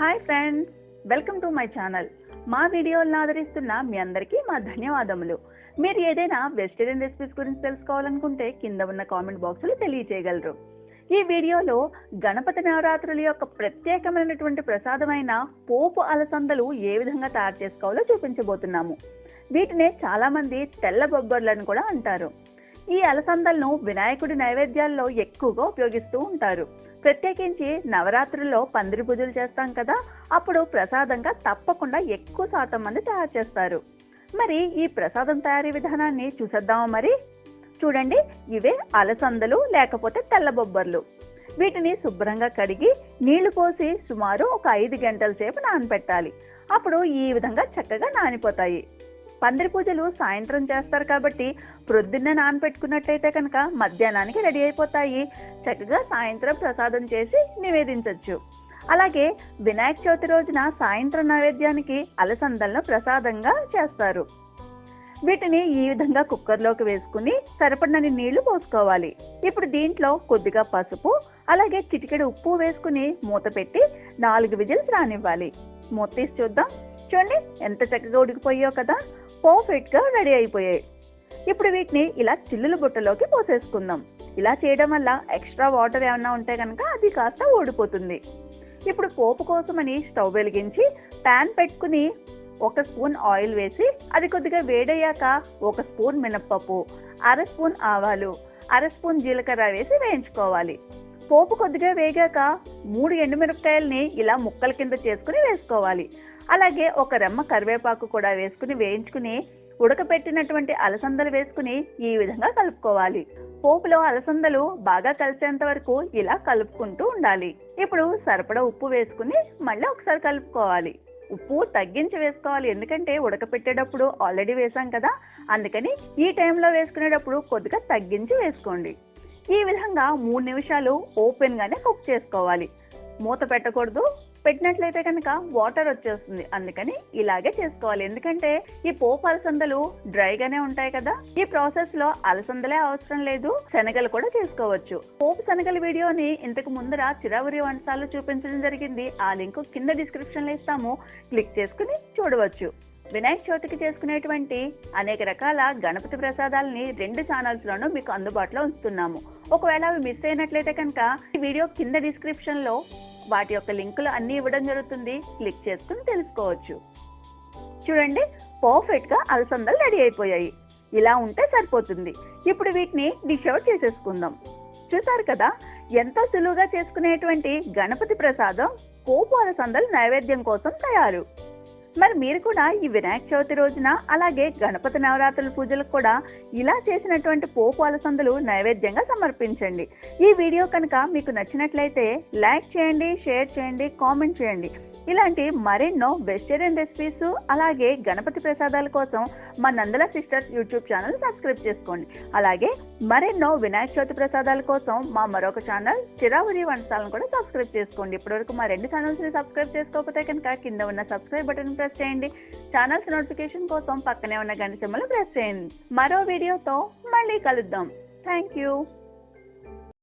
Hi friends welcome to my channel మా వీడియోలను ఆదరిస్తున్న మీ అందరికీ మా ధన్యవాదములు. మీరు ఏదైనా వెజిటేరియన్ రెసిపీస్ గురించి తెలుసుకోవాలనుకుంటే కింద ఉన్న కామెంట్ బాక్స్ తెలియచేయగలరు. తెలియజేయగలరు ఈ వీడియోలో గణపతి నవరాత్రుల యొక్క ప్రత్యేకమైనటువంటి ప్రసాదమైన పోపు అలసందలు ఏ విధంగా తయారు చేసుకోవాలో చూపించబోతున్నాము. వీటినే చాలామంది తెల్ల బొబ్బర్లను కూడా అంటారు. ఈ అలసందలను వినాయకుడి నైవేద్యాల్లో ఎక్కువగా ఉపయోగిస్తూ ఉంటారు. ప్రత్యేకించి నవరాత్రుల్లో పందిరి పూజలు చేస్తాం కదా అప్పుడు ప్రసాదంగా తప్పకుండా ఎక్కువ శాతం మంది తయారు చేస్తారు. మరి ఈ ప్రసాదం తయారీ విధానాన్ని చూసేద్దామా మరి? చూడండి ఇవే అలసందలు లేకపోతే తెల్ల బొబ్బర్లు. వీటిని శుభ్రంగా కడిగి నీళ్ళు పోసి సుమారు ఒక ఐదు గంటల సేపు నానబెట్టాలి అప్పుడు ఈ విధంగా చక్కగా నానిపోతాయి. పందిరి పూజలు సాయంత్రం చేస్తారు కాబట్టి ప్రొద్దున్న నానబెట్టుకున్నట్లయితే కనుక మధ్యాహ్నానికి రెడీ అయిపోతాయి. చక్కగా సాయంత్రం ప్రసాదం చేసి నివేదించవచ్చు అలాగే వినాయక చవితి రోజున సాయంత్రం నైవేద్యానికి అలసందలను ప్రసాదంగా చేస్తారు. వీటిని ఈ విధంగా కుక్కర్లోకి వేసుకుని సరిపడినన్ని నీళ్ళు పోసుకోవాలి. ఇప్పుడు దీంట్లో కొద్దిగా పసుపు అలాగే చిటికెడు ఉప్పు వేసుకుని మూత పెట్టి నాలుగు విజిల్స్ రానివ్వాలి. మూత తీసి చూద్దాం. చూడండి ఎంత చక్కగా ఉడికిపోయో కదా. పర్ఫెక్ట్గా రెడీ అయిపోయాయి. ఇప్పుడు వీటిని ఇలా చిల్లుల బుట్టలోకి పోసేసుకుందాం. ఇలా చేయడం వల్ల ఎక్స్ట్రా వాటర్ ఏమన్నా ఉంటే కనుక అది కాస్త ఓడిపోతుంది ఇప్పుడు పోపు కోసమని స్టవ్ వెలిగించి పాన్ పెట్టుకుని ఒక స్పూన్ ఆయిల్ వేసి అది కొద్దిగా వేడయ్యాక ఒక స్పూన్ మినప్పప్పు అర స్పూన్ ఆవాలు అర స్పూన్ జీలకర్ర వేసి వేయించుకోవాలి. పోపు కొద్దిగా వేగాక మూడు ఎండుమిరపకాయల్ని ఇలా ముక్కల కింద చేసుకుని వేసుకోవాలి. అలాగే ఒక రెమ్మ కరివేపాకు కూడా వేసుకుని వేయించుకుని ఉడకపెట్టినటువంటి అలసందలు వేసుకుని ఈ విధంగా కలుపుకోవాలి. పోపులో అలసందలు బాగా కలిసేంత వరకు ఇలా కలుపుకుంటూ ఉండాలి. ఇప్పుడు సరిపడా ఉప్పు వేసుకుని మళ్ళీ ఒకసారి కలుపుకోవాలి. ఉప్పు తగ్గించి వేసుకోవాలి. ఎందుకంటే ఉడకపెట్టేటప్పుడు ఆల్రెడీ వేసాం కదా. అందుకని ఈ టైంలో వేసుకునేటప్పుడు కొద్దిగా తగ్గించి వేసుకోండి. ఈ విధంగా మూడు నిమిషాలు ఓపెన్ గానే కుక్ చేసుకోవాలి. మూత పెట్టకూడదు. పెట్టినట్లయితే కనుక వాటర్ వచ్చేస్తుంది. అందుకని ఇలాగే చేసుకోవాలి. ఎందుకంటే ఈ పోపు అలసందలు డ్రైగానే ఉంటాయి కదా. ఈ ప్రాసెస్లో అలసందలే అవసరం లేదు. శనగలు కూడా చేసుకోవచ్చు. పోపు శనగల వీడియోని ఇంతకు ముందర చిరావురి వంటసాలు చూపించడం జరిగింది. ఆ లింక్ కింద డిస్క్రిప్షన్లో ఇస్తాము. క్లిక్ చేసుకుని చూడవచ్చు. వినాయక చవితికి చేసుకునేటువంటి అనేక రకాల గణపతి ప్రసాదాలని రెండు ఛానల్స్ లోనూ మీకు అందుబాటులో ఉంచుతున్నాము. ఒకవేళ అవి మిస్ అయినట్లయితే కనుక ఈ వీడియో కింద డిస్క్రిప్షన్లో వాటి యొక్క లింకులు అన్ని ఇవ్వడం జరుగుతుంది. క్లిక్ చేసుకుని తెలుసుకోవచ్చు. చూడండి పర్ఫెక్ట్గా అలసందలు రెడీ అయిపోయాయి. ఇలా ఉంటే సరిపోతుంది. ఇప్పుడు వీటిని డిష్ అవుట్ చేసేసుకుందాం. చూసారు కదా ఎంతో సులువుగా చేసుకునేటువంటి గణపతి ప్రసాదం పోపు అలసందలు నైవేద్యం కోసం తయారు. మరి మీరు కూడా ఈ వినాయక చవితి రోజున అలాగే గణపతి నవరాత్రుల పూజలకు కూడా ఇలా చేసినటువంటి పోపు అలసందులు నైవేద్యంగా సమర్పించండి. ఈ వీడియో కనుక మీకు నచ్చినట్లయితే లైక్ చేయండి షేర్ చేయండి కామెంట్ చేయండి. ఇలాంటి మరెన్నో వెజిటేరియన్ రెసిపీస్ అలాగే గణపతి ప్రసాదాల కోసం మా Nandala sisters YouTube channel subscribe చేసుకోండి. అలాగే మరెన్నో వినాయక చవితి ప్రసాదాల కోసం మా మరొక ఛానల్ చిరావురి వంటసాలను కూడా సబ్స్క్రైబ్ చేసుకోండి. ఇప్పటివరకు మా రెండు ఛానల్స్ని సబ్స్క్రైబ్ చేసుకోకపోతే కనుక కింద ఉన్న సబ్స్క్రైబ్ బటన్ ప్రెస్ చేయండి. ఛానల్స్ నోటిఫికేషన్ కోసం పక్కనే ఉన్న గంట సింబల్ ప్రెస్ చేయండి. మరో వీడియోతో మళ్ళీ కలుద్దాం. Thank you